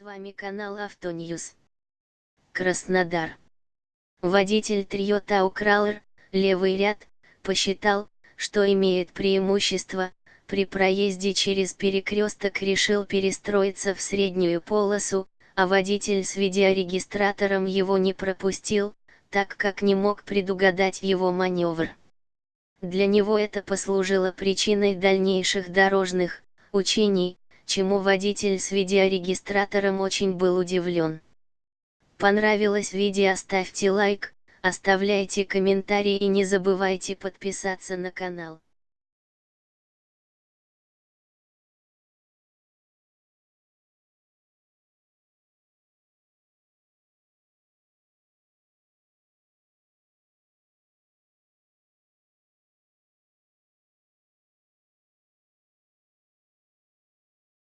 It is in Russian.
С вами канал Автоньюз. Краснодар. Водитель Toyota Ukraler, левый ряд, посчитал, что имеет преимущество, при проезде через перекресток решил перестроиться в среднюю полосу, а водитель с видеорегистратором его не пропустил, так как не мог предугадать его маневр. Для него это послужило причиной дальнейших дорожных учений, чему водитель с видеорегистратором очень был удивлен. Понравилось видео ставьте лайк, оставляйте комментарии и не забывайте подписаться на канал.